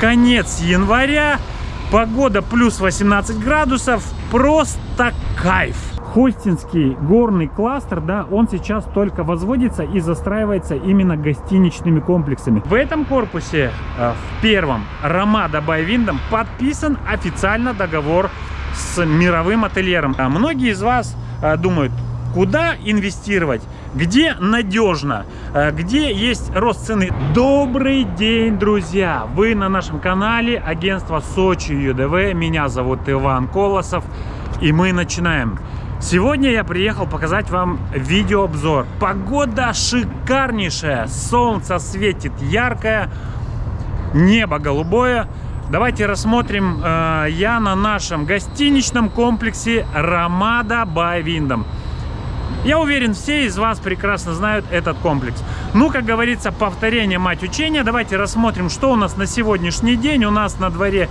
конец января, погода плюс 18 градусов, просто кайф. Хостинский горный кластер, да, он сейчас только возводится и застраивается именно гостиничными комплексами. В этом корпусе, э, в первом, Ромада Байвиндом, подписан официально договор с мировым ательером. А многие из вас э, думают, куда инвестировать, где надежно, э, где есть рост цены. Добрый день, друзья! Вы на нашем канале агентство Сочи ЮДВ. Меня зовут Иван Колосов. И мы начинаем. Сегодня я приехал показать вам видеообзор. Погода шикарнейшая, солнце светит яркое, небо голубое. Давайте рассмотрим э, я на нашем гостиничном комплексе Ромада Windham. Я уверен, все из вас прекрасно знают этот комплекс. Ну, как говорится, повторение мать учения. Давайте рассмотрим, что у нас на сегодняшний день. У нас на дворе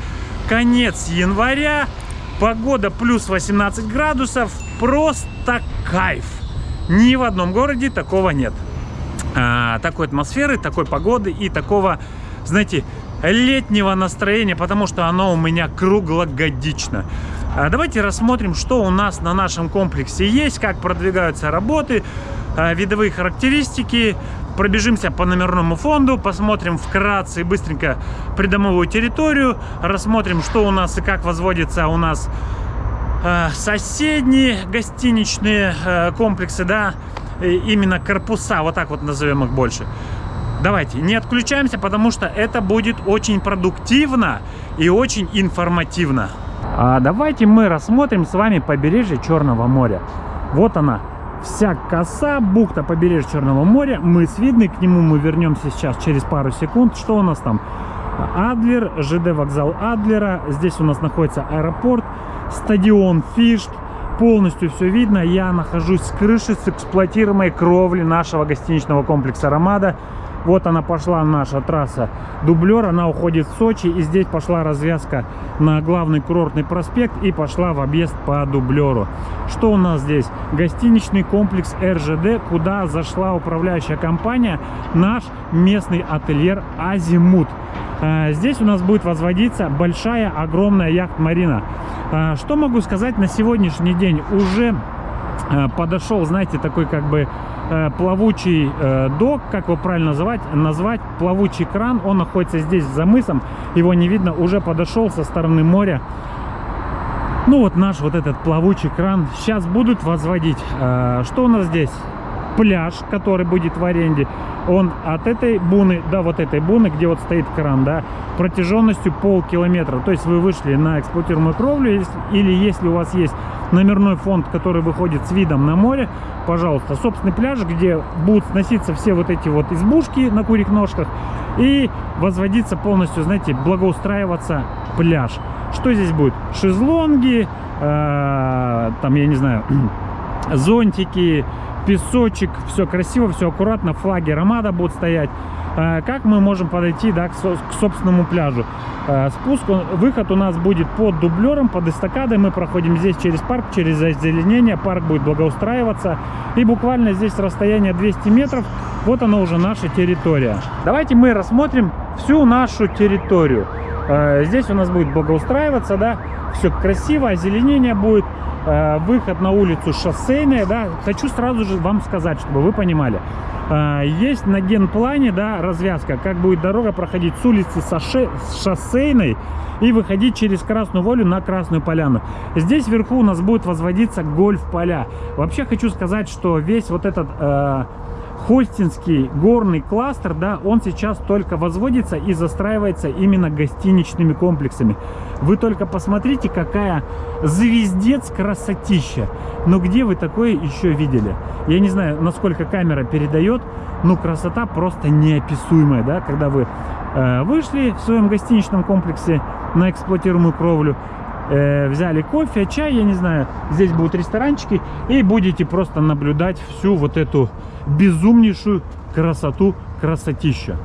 конец января. Погода плюс 18 градусов. Просто кайф. Ни в одном городе такого нет. А, такой атмосферы, такой погоды и такого, знаете, летнего настроения, потому что оно у меня круглогодично. А, давайте рассмотрим, что у нас на нашем комплексе есть, как продвигаются работы, а, видовые характеристики, пробежимся по номерному фонду, посмотрим вкратце и быстренько придомовую территорию, рассмотрим, что у нас и как возводится у нас э, соседние гостиничные комплексы, да, именно корпуса, вот так вот назовем их больше. Давайте, не отключаемся, потому что это будет очень продуктивно и очень информативно. А давайте мы рассмотрим с вами побережье Черного моря. Вот она, вся коса, бухта побережья Черного моря. Мы с видны, к нему мы вернемся сейчас через пару секунд. Что у нас там? Адлер, ЖД вокзал Адлера. Здесь у нас находится аэропорт, стадион Фишт. Полностью все видно. Я нахожусь с крыши, с эксплуатируемой кровли нашего гостиничного комплекса «Ромада». Вот она пошла наша трасса дублер, она уходит в Сочи. И здесь пошла развязка на главный курортный проспект и пошла в объезд по дублеру. Что у нас здесь? Гостиничный комплекс РЖД, куда зашла управляющая компания, наш местный ательер Азимут. А, здесь у нас будет возводиться большая, огромная яхт-марина. А, что могу сказать на сегодняшний день? Уже подошел, знаете, такой как бы Э, плавучий э, док, как его правильно называть, назвать, плавучий кран, он находится здесь за мысом, его не видно, уже подошел со стороны моря. Ну вот наш вот этот плавучий кран сейчас будут возводить. Э, что у нас здесь? Пляж, который будет в аренде, он от этой буны до вот этой буны, где вот стоит кран, да, протяженностью полкилометра. То есть вы вышли на эксплуатируемую кровлю, или если у вас есть номерной фонд, который выходит с видом на море, пожалуйста, собственный пляж, где будут сноситься все вот эти вот избушки на курьих ножках и возводиться полностью, знаете, благоустраиваться пляж. Что здесь будет? Шезлонги, э, там, я не знаю, зонтики, песочек, все красиво, все аккуратно, флаги Ромада будут стоять. А, как мы можем подойти да, к, собственному пляжу? А, спуск, выход у нас будет под дублером, под эстакадой. Мы проходим здесь через парк, через озеленение. Парк будет благоустраиваться. И буквально здесь расстояние 200 метров. Вот она уже наша территория. Давайте мы рассмотрим всю нашу территорию. А, здесь у нас будет благоустраиваться, да, все красиво, озеленение будет. Э, выход на улицу шоссейная, да, хочу сразу же вам сказать, чтобы вы понимали. Э, есть на генплане, да, развязка, как будет дорога проходить с улицы с шоссейной и выходить через Красную Волю на Красную Поляну. Здесь вверху у нас будет возводиться гольф-поля. Вообще хочу сказать, что весь вот этот... Э, Хостинский горный кластер, да, он сейчас только возводится и застраивается именно гостиничными комплексами. Вы только посмотрите, какая звездец красотища. Но где вы такое еще видели? Я не знаю, насколько камера передает, но красота просто неописуемая, да, когда вы э, вышли в своем гостиничном комплексе на эксплуатируемую кровлю, э, взяли кофе, чай, я не знаю, здесь будут ресторанчики, и будете просто наблюдать всю вот эту безумнейшую красоту, красотища.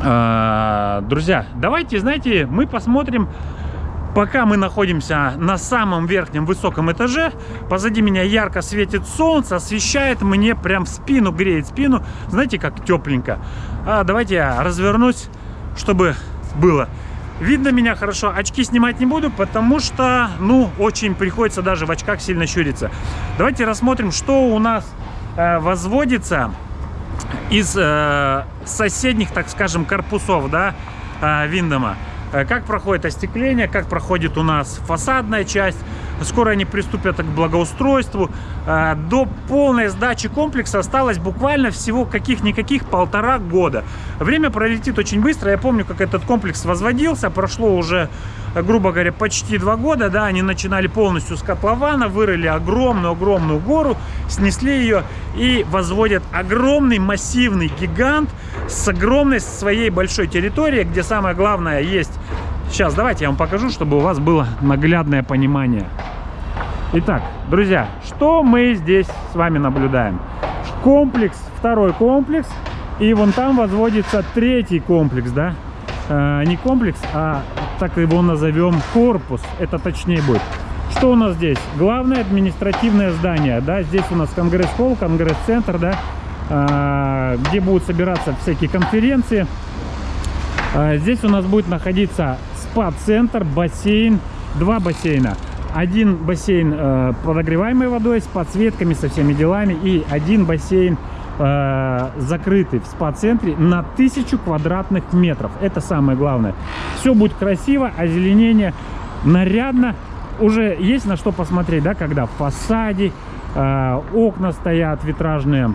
А, друзья, давайте, знаете, мы посмотрим, пока мы находимся на самом верхнем высоком этаже, позади меня ярко светит солнце, освещает мне прям в спину, греет спину, знаете, как тепленько. А, давайте я развернусь, чтобы было. Видно меня хорошо. Очки снимать не буду, потому что, ну, очень приходится даже в очках сильно щуриться. Давайте рассмотрим, что у нас возводится из э, соседних, так скажем, корпусов, да, э, Виндома. Э, как проходит остекление, как проходит у нас фасадная часть. Скоро они приступят к благоустройству. Э, до полной сдачи комплекса осталось буквально всего каких-никаких полтора года. Время пролетит очень быстро. Я помню, как этот комплекс возводился. Прошло уже грубо говоря, почти два года, да, они начинали полностью с котлована, вырыли огромную-огромную гору, снесли ее и возводят огромный массивный гигант с огромной своей большой территорией, где самое главное есть... Сейчас, давайте я вам покажу, чтобы у вас было наглядное понимание. Итак, друзья, что мы здесь с вами наблюдаем? Комплекс, второй комплекс, и вон там возводится третий комплекс, да? Э, не комплекс, а так его назовем корпус, это точнее будет. Что у нас здесь? Главное административное здание, да, здесь у нас конгресс-холл, конгресс-центр, да, э, где будут собираться всякие конференции. Э, здесь у нас будет находиться спа-центр, бассейн, два бассейна. Один бассейн э, подогреваемой водой с подсветками, со всеми делами, и один бассейн э, закрытый в спа-центре на тысячу квадратных метров. Это самое главное. Все будет красиво, озеленение нарядно. Уже есть на что посмотреть, да, когда в фасаде э, окна стоят витражные.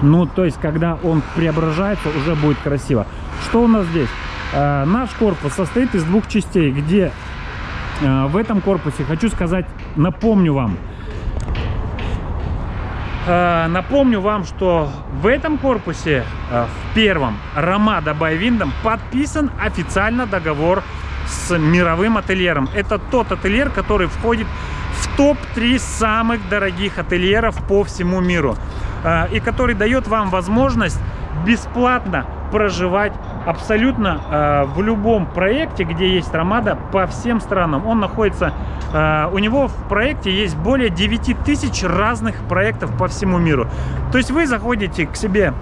Ну, то есть, когда он преображается, уже будет красиво. Что у нас здесь? Э, наш корпус состоит из двух частей, где э, в этом корпусе, хочу сказать, напомню вам, Э, напомню вам, что в этом корпусе, в первом Ромада Байвиндом, подписан официально договор с мировым ательером. Это тот ательер, который входит в топ-3 самых дорогих ательеров по всему миру. И который дает вам возможность бесплатно проживать абсолютно э, в любом проекте, где есть Ромада, по всем странам. Он находится, э, у него в проекте есть более 9 тысяч разных проектов по всему миру. То есть вы заходите к себе,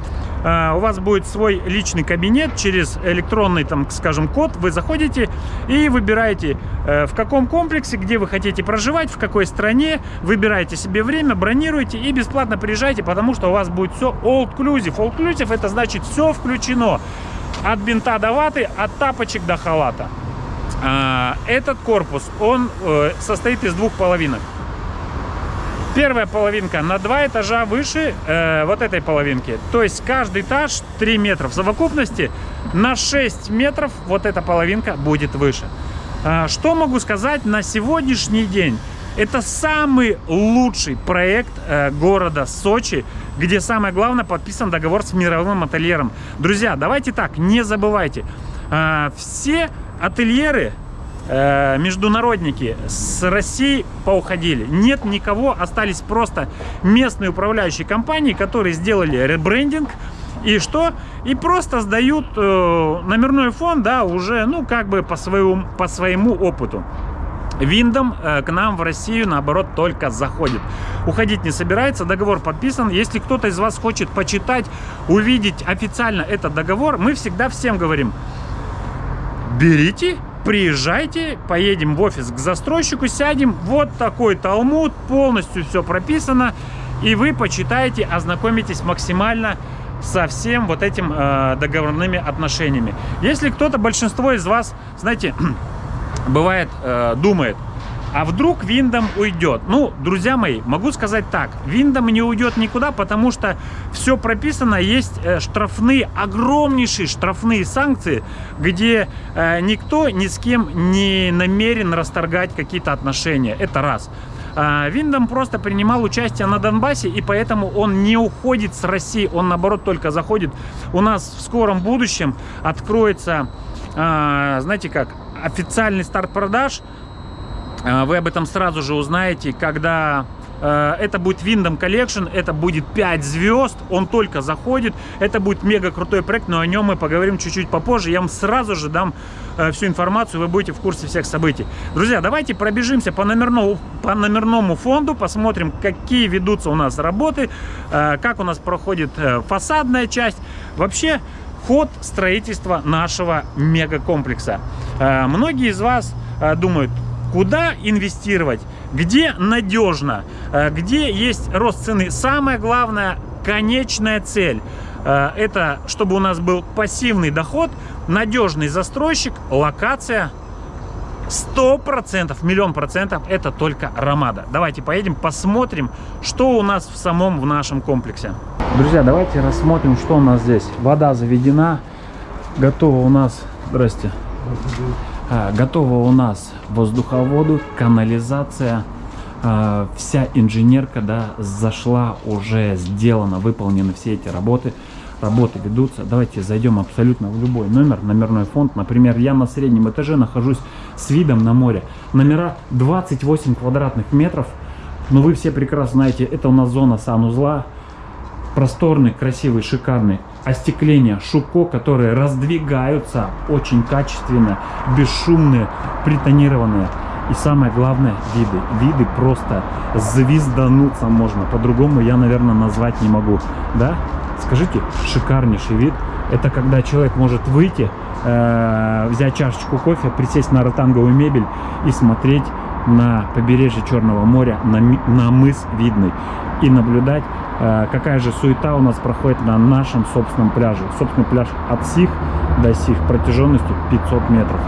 э, у вас будет свой личный кабинет через электронный, там, скажем, код, вы заходите и выбираете, э, в каком комплексе, где вы хотите проживать, в какой стране, выбираете себе время, бронируете и бесплатно приезжайте, потому что у вас будет все all-inclusive. All-inclusive это значит все включено. От бинта до ваты, от тапочек до халата. А, этот корпус, он э, состоит из двух половинок. Первая половинка на два этажа выше э, вот этой половинки. То есть каждый этаж 3 метра. В совокупности на 6 метров вот эта половинка будет выше. А, что могу сказать на сегодняшний день? Это самый лучший проект э, города Сочи, где самое главное подписан договор с мировым ательером. Друзья, давайте так, не забывайте. Э, все ательеры, э, международники с России поуходили. Нет никого, остались просто местные управляющие компании, которые сделали ребрендинг, и что? И просто сдают э, номерной фон, да, уже, ну, как бы по своему, по своему опыту. Виндом э, к нам в Россию, наоборот, только заходит. Уходить не собирается, договор подписан. Если кто-то из вас хочет почитать, увидеть официально этот договор, мы всегда всем говорим, берите, приезжайте, поедем в офис к застройщику, сядем, вот такой талмуд, полностью все прописано, и вы почитаете, ознакомитесь максимально со всем вот этим э, договорными отношениями. Если кто-то, большинство из вас, знаете, бывает, э, думает, а вдруг Виндом уйдет? Ну, друзья мои, могу сказать так. Виндом не уйдет никуда, потому что все прописано. Есть э, штрафные, огромнейшие штрафные санкции, где э, никто ни с кем не намерен расторгать какие-то отношения. Это раз. А, Виндом просто принимал участие на Донбассе, и поэтому он не уходит с России, он наоборот только заходит. У нас в скором будущем откроется, а, знаете как, официальный старт продаж. А, вы об этом сразу же узнаете, когда э, это будет Windom Collection, это будет 5 звезд, он только заходит, это будет мега крутой проект, но о нем мы поговорим чуть-чуть попозже, я вам сразу же дам э, всю информацию, вы будете в курсе всех событий. Друзья, давайте пробежимся по номерному, по номерному фонду, посмотрим, какие ведутся у нас работы, э, как у нас проходит фасадная часть. Вообще, ход строительства нашего мегакомплекса. Э, многие из вас э, думают, куда инвестировать, где надежно, э, где есть рост цены. Самое главное, конечная цель. Это чтобы у нас был пассивный доход, надежный застройщик, локация Сто процентов, миллион процентов это только Ромада. Давайте поедем, посмотрим, что у нас в самом в нашем комплексе. Друзья, давайте рассмотрим, что у нас здесь. Вода заведена, готова у нас, здрасте, готова у нас воздуховоду, канализация, а, вся инженерка, да, зашла, уже сделана, выполнены все эти работы работы ведутся. Давайте зайдем абсолютно в любой номер, номерной фонд. Например, я на среднем этаже нахожусь с видом на море. Номера 28 квадратных метров. Но вы все прекрасно знаете, это у нас зона санузла. Просторный, красивый, шикарный. Остекление Шуко, которые раздвигаются очень качественно, бесшумные, притонированные. И самое главное, виды. Виды просто звездануться можно. По-другому я, наверное, назвать не могу. Да? Скажите, шикарнейший вид. Это когда человек может выйти, э, взять чашечку кофе, присесть на ротанговую мебель и смотреть на побережье Черного моря, на, на мыс Видный. И наблюдать, э, какая же суета у нас проходит на нашем собственном пляже. Собственный пляж от сих до сих протяженностью 500 метров.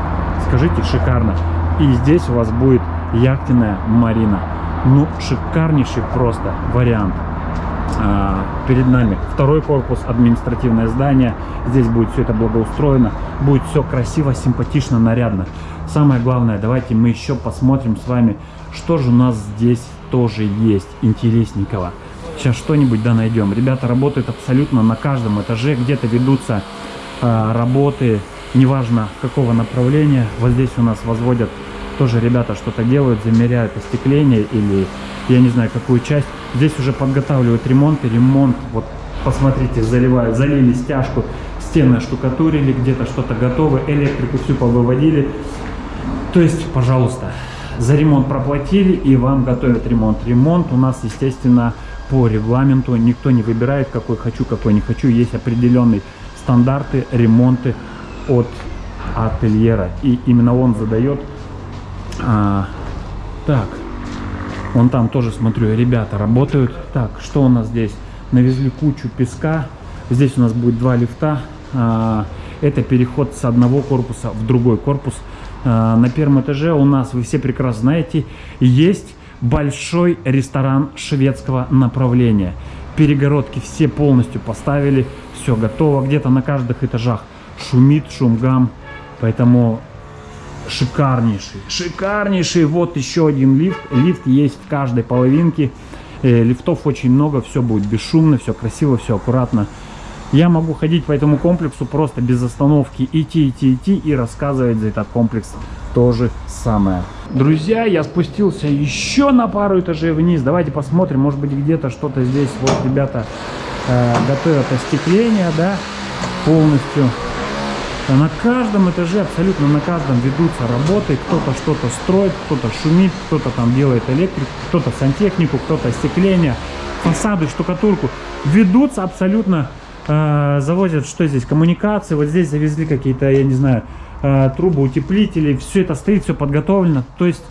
Скажите, шикарно. И здесь у вас будет яхтенная марина. Ну, шикарнейший просто вариант. А, перед нами второй корпус, административное здание. Здесь будет все это благоустроено, будет все красиво, симпатично, нарядно. Самое главное, давайте мы еще посмотрим с вами, что же у нас здесь тоже есть интересненького. Сейчас что-нибудь да найдем. Ребята работают абсолютно на каждом этаже, где-то ведутся э, работы, неважно какого направления. Вот здесь у нас возводят тоже ребята что-то делают, замеряют остекление или я не знаю какую часть. Здесь уже подготавливают ремонт и ремонт, вот посмотрите, заливают, залили стяжку, стены штукатурили, где-то что-то готово, электрику всю повыводили. То есть, пожалуйста, за ремонт проплатили и вам готовят ремонт. Ремонт у нас, естественно, по регламенту. Никто не выбирает, какой хочу, какой не хочу. Есть определенные стандарты, ремонты от ательера. И именно он задает а, так, вон там тоже смотрю, ребята работают. Так, что у нас здесь? Навезли кучу песка. Здесь у нас будет два лифта. А, это переход с одного корпуса в другой корпус. А, на первом этаже у нас, вы все прекрасно знаете, есть большой ресторан шведского направления. Перегородки все полностью поставили, все готово. Где-то на каждых этажах шумит, шум гам. Поэтому шикарнейший, шикарнейший. Вот еще один лифт. Лифт есть в каждой половинке. Э, лифтов очень много, все будет бесшумно, все красиво, все аккуратно. Я могу ходить по этому комплексу просто без остановки, идти, идти, идти и рассказывать за этот комплекс то же самое. Друзья, я спустился еще на пару этажей вниз. Давайте посмотрим, может быть где-то что-то здесь. Вот ребята э, готовят остекление, да, полностью на каждом этаже, абсолютно на каждом ведутся работы. Кто-то что-то строит, кто-то шумит, кто-то там делает электрику, кто-то сантехнику, кто-то остекление, фасады, штукатурку. Ведутся абсолютно, э, завозят, что здесь, коммуникации. Вот здесь завезли какие-то, я не знаю, э, трубы, утеплители. Все это стоит, все подготовлено. То есть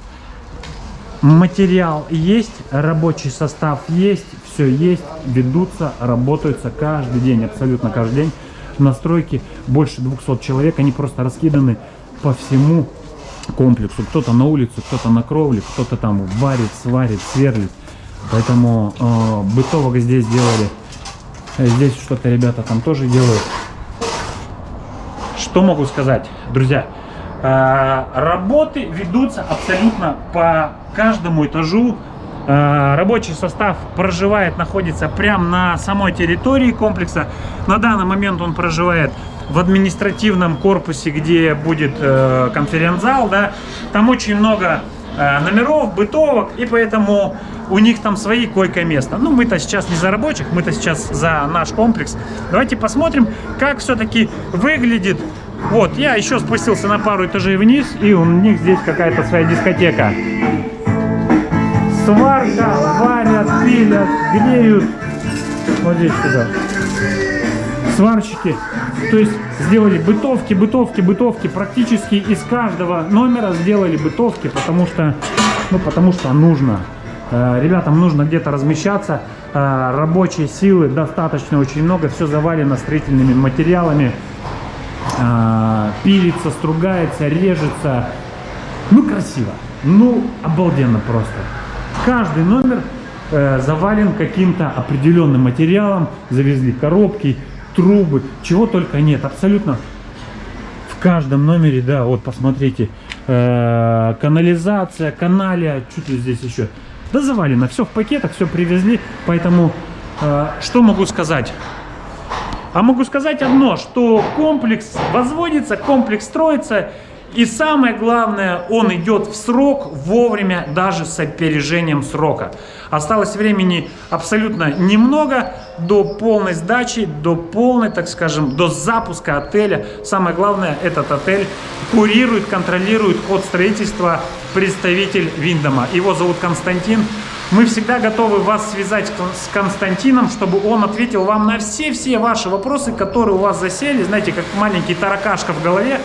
материал есть, рабочий состав есть, все есть, ведутся, работаются каждый день, абсолютно каждый день настройки больше 200 человек, они просто раскиданы по всему комплексу. Кто-то на улице, кто-то на кровле, кто-то там варит, сварит, сверлит. Поэтому э, бытовок здесь делали. Здесь что-то ребята там тоже делают. Что могу сказать, друзья? Э, работы ведутся абсолютно по каждому этажу Э, рабочий состав проживает, находится прямо на самой территории комплекса. На данный момент он проживает в административном корпусе, где будет э, конференц-зал. Да? Там очень много э, номеров, бытовок, и поэтому у них там свои койко-места. Ну, мы-то сейчас не за рабочих, мы-то сейчас за наш комплекс. Давайте посмотрим, как все-таки выглядит. Вот, я еще спустился на пару этажей вниз, и у них здесь какая-то своя дискотека сварка, варят, пилят, греют. Вот здесь сюда. Сварщики То есть сделали бытовки, бытовки, бытовки. Практически из каждого номера сделали бытовки, потому что, ну, потому что нужно. Э, ребятам нужно где-то размещаться. Э, рабочей силы достаточно очень много. Все завалено строительными материалами. Э, пилится, стругается, режется. Ну, красиво. Ну, обалденно просто. Каждый номер завален каким-то определенным материалом. Завезли коробки, трубы, чего только нет. Абсолютно в каждом номере, да, вот посмотрите. Э, канализация, каналия, ли здесь еще. Да завалено, все в пакетах, все привезли. Поэтому э, что могу сказать? А могу сказать одно, что комплекс возводится, комплекс строится. И самое главное, он идет в срок вовремя, даже с опережением срока. Осталось времени абсолютно немного до полной сдачи, до полной, так скажем, до запуска отеля. Самое главное, этот отель курирует, контролирует ход строительства представитель Виндома. Его зовут Константин. Мы всегда готовы вас связать с Константином, чтобы он ответил вам на все-все ваши вопросы, которые у вас засели, знаете, как маленький таракашка в голове,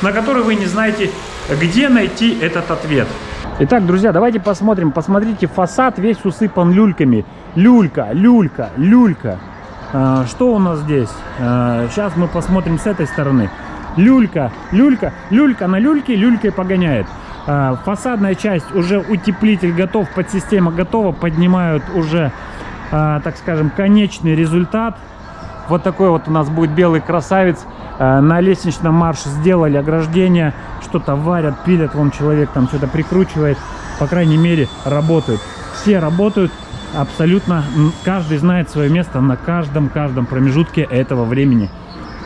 на которые вы не знаете, где найти этот ответ. Итак, друзья, давайте посмотрим. Посмотрите, фасад весь усыпан люльками. Люлька, люлька, люлька. А, что у нас здесь? А, сейчас мы посмотрим с этой стороны. Люлька, люлька, люлька на люльке, люлькой погоняет. А, фасадная часть уже утеплитель готов, подсистема готова. Поднимают уже, а, так скажем, конечный результат. Вот такой вот у нас будет белый красавец. А, на лестничном марше сделали ограждение, что-то варят, пилят, вон человек там что-то прикручивает, по крайней мере работают. Все работают, абсолютно каждый знает свое место на каждом-каждом промежутке этого времени.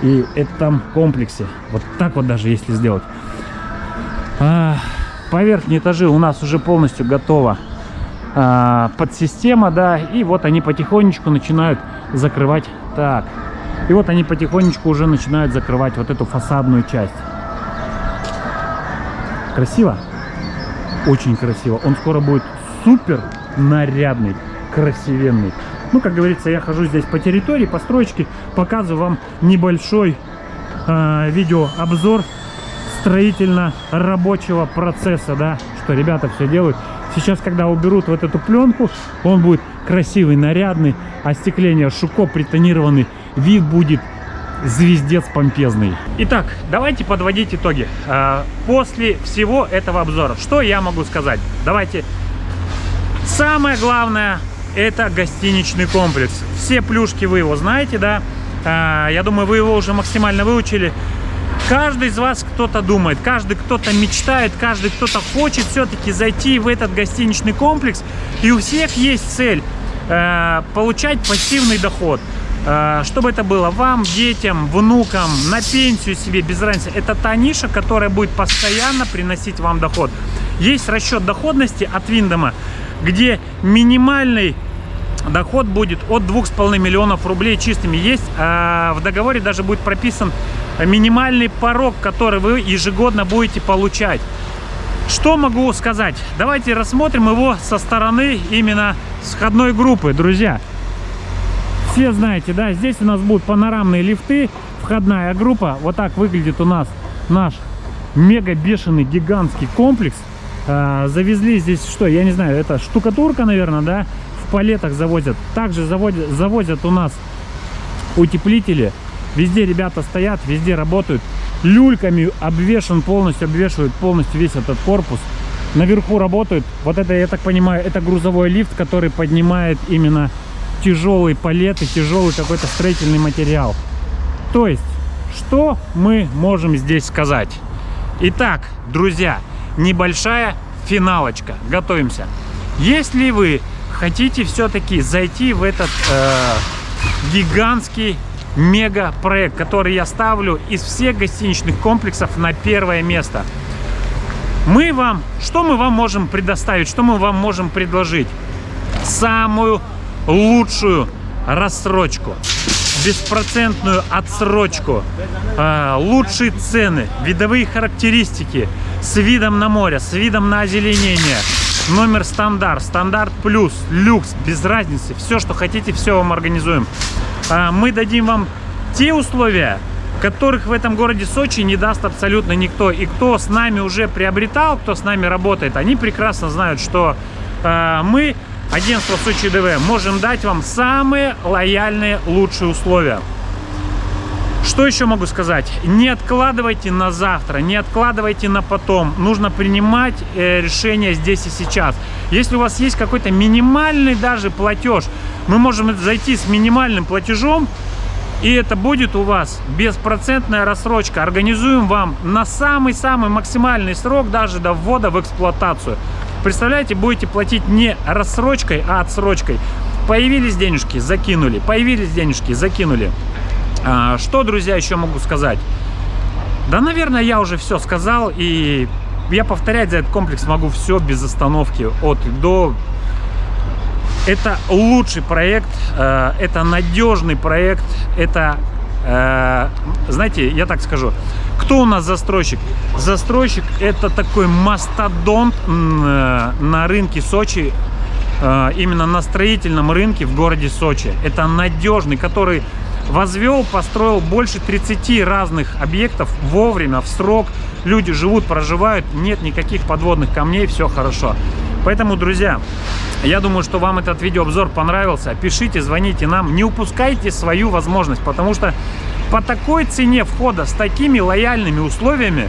И это там комплексе. Вот так вот даже если сделать. А, по верхней этажи у нас уже полностью готова а, подсистема, да. И вот они потихонечку начинают закрывать. Так, и вот они потихонечку уже начинают закрывать вот эту фасадную часть. Красиво? Очень красиво. Он скоро будет супер нарядный, красивенный. Ну, как говорится, я хожу здесь по территории, по стройке, показываю вам небольшой э, видеообзор строительно-рабочего процесса, да, что ребята все делают. Сейчас, когда уберут вот эту пленку, он будет красивый, нарядный, остекление шуко притонированный вид будет звездец помпезный. Итак, давайте подводить итоги. А, после всего этого обзора, что я могу сказать? Давайте. Самое главное, это гостиничный комплекс. Все плюшки вы его знаете, да? А, я думаю, вы его уже максимально выучили. Каждый из вас кто-то думает, каждый кто-то мечтает, каждый кто-то хочет все-таки зайти в этот гостиничный комплекс. И у всех есть цель э, получать пассивный доход. Э, чтобы это было вам, детям, внукам, на пенсию себе, без разницы. Это та ниша, которая будет постоянно приносить вам доход. Есть расчет доходности от Виндома, где минимальный доход будет от 2,5 миллионов рублей чистыми. Есть а в договоре даже будет прописан минимальный порог, который вы ежегодно будете получать. Что могу сказать? Давайте рассмотрим его со стороны именно сходной группы, друзья все знаете, да, здесь у нас будут панорамные лифты, входная группа. Вот так выглядит у нас наш мега бешеный гигантский комплекс. А, завезли здесь что, я не знаю, это штукатурка, наверное, да, палетах завозят. Также заводят, завозят у нас утеплители. Везде ребята стоят, везде работают. Люльками обвешен полностью, обвешивают полностью весь этот корпус. Наверху работают. Вот это, я так понимаю, это грузовой лифт, который поднимает именно тяжелый палет и тяжелый какой-то строительный материал. То есть, что мы можем здесь сказать? Итак, друзья, небольшая финалочка. Готовимся. Если вы хотите все-таки зайти в этот э, гигантский мега проект, который я ставлю из всех гостиничных комплексов на первое место, мы вам, что мы вам можем предоставить, что мы вам можем предложить? Самую лучшую рассрочку, беспроцентную отсрочку, а, лучшие цены, видовые характеристики с видом на море, с видом на озеленение, номер стандарт, стандарт плюс, люкс, без разницы, все, что хотите, все вам организуем. А, мы дадим вам те условия, которых в этом городе Сочи не даст абсолютно никто. И кто с нами уже приобретал, кто с нами работает, они прекрасно знают, что э, мы, агентство Сочи ДВ, можем дать вам самые лояльные, лучшие условия. Что еще могу сказать? Не откладывайте на завтра, не откладывайте на потом. Нужно принимать э, решение здесь и сейчас. Если у вас есть какой-то минимальный даже платеж, мы можем зайти с минимальным платежом, и это будет у вас беспроцентная рассрочка. Организуем вам на самый-самый максимальный срок даже до ввода в эксплуатацию. Представляете, будете платить не рассрочкой, а отсрочкой. Появились денежки, закинули. Появились денежки, закинули. А, что, друзья, еще могу сказать? Да, наверное, я уже все сказал, и я повторять за этот комплекс могу все без остановки, от до. Это лучший проект, э, это надежный проект, это, э, знаете, я так скажу, кто у нас застройщик? Застройщик это такой мастодонт э, на рынке Сочи, именно на строительном рынке в городе Сочи. Это надежный, который возвел, построил больше 30 разных объектов вовремя, в срок. Люди живут, проживают, нет никаких подводных камней, все хорошо. Поэтому, друзья, я думаю, что вам этот видеообзор понравился. Пишите, звоните нам, не упускайте свою возможность, потому что по такой цене входа, с такими лояльными условиями,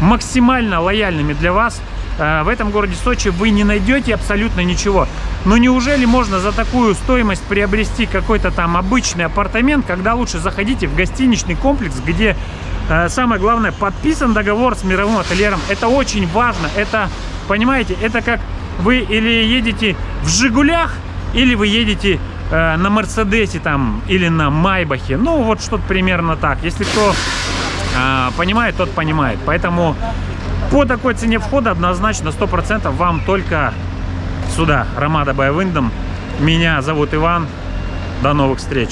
максимально лояльными для вас, в этом городе Сочи вы не найдете абсолютно ничего. Но неужели можно за такую стоимость приобрести какой-то там обычный апартамент, когда лучше заходите в гостиничный комплекс, где э, самое главное подписан договор с мировым ательером. Это очень важно. Это, понимаете, это как вы или едете в Жигулях, или вы едете э, на Мерседесе там или на Майбахе. Ну, вот что-то примерно так. Если кто э, понимает, тот понимает. Поэтому по такой цене входа однозначно 100% вам только сюда, Ромада Байвиндом. Меня зовут Иван. До новых встреч!